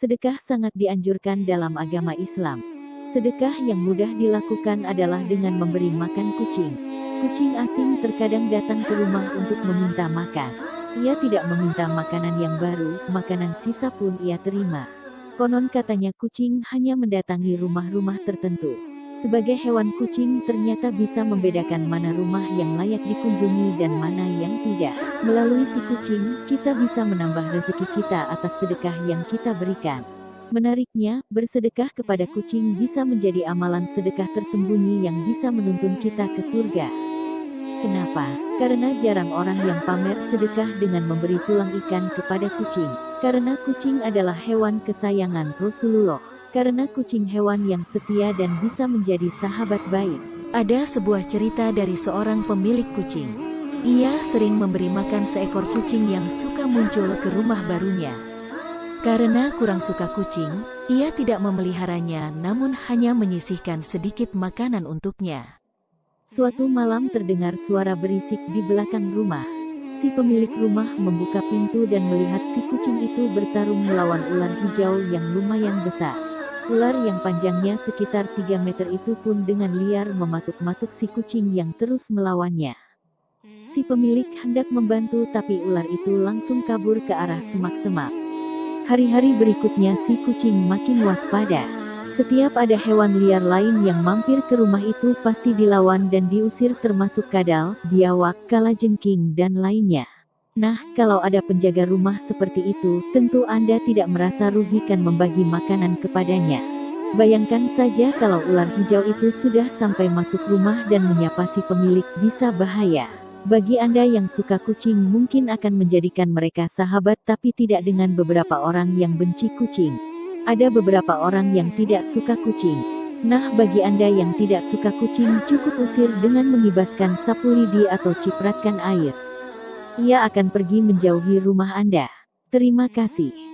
Sedekah sangat dianjurkan dalam agama Islam. Sedekah yang mudah dilakukan adalah dengan memberi makan kucing. Kucing asing terkadang datang ke rumah untuk meminta makan. Ia tidak meminta makanan yang baru, makanan sisa pun ia terima. Konon katanya kucing hanya mendatangi rumah-rumah tertentu. Sebagai hewan kucing ternyata bisa membedakan mana rumah yang layak dikunjungi dan mana yang tidak. Melalui si kucing, kita bisa menambah rezeki kita atas sedekah yang kita berikan. Menariknya, bersedekah kepada kucing bisa menjadi amalan sedekah tersembunyi yang bisa menuntun kita ke surga. Kenapa? Karena jarang orang yang pamer sedekah dengan memberi tulang ikan kepada kucing. Karena kucing adalah hewan kesayangan Rasulullah karena kucing hewan yang setia dan bisa menjadi sahabat baik. Ada sebuah cerita dari seorang pemilik kucing. Ia sering memberi makan seekor kucing yang suka muncul ke rumah barunya. Karena kurang suka kucing, ia tidak memeliharanya namun hanya menyisihkan sedikit makanan untuknya. Suatu malam terdengar suara berisik di belakang rumah. Si pemilik rumah membuka pintu dan melihat si kucing itu bertarung melawan ular hijau yang lumayan besar. Ular yang panjangnya sekitar 3 meter itu pun dengan liar mematuk-matuk si kucing yang terus melawannya. Si pemilik hendak membantu tapi ular itu langsung kabur ke arah semak-semak. Hari-hari berikutnya si kucing makin waspada. Setiap ada hewan liar lain yang mampir ke rumah itu pasti dilawan dan diusir termasuk kadal, biawak, kalajengking dan lainnya. Nah, kalau ada penjaga rumah seperti itu, tentu Anda tidak merasa rugikan membagi makanan kepadanya. Bayangkan saja kalau ular hijau itu sudah sampai masuk rumah dan menyapa si pemilik bisa bahaya. Bagi Anda yang suka kucing mungkin akan menjadikan mereka sahabat tapi tidak dengan beberapa orang yang benci kucing. Ada beberapa orang yang tidak suka kucing. Nah bagi Anda yang tidak suka kucing cukup usir dengan mengibaskan sapu lidi atau cipratkan air. Ia akan pergi menjauhi rumah Anda. Terima kasih.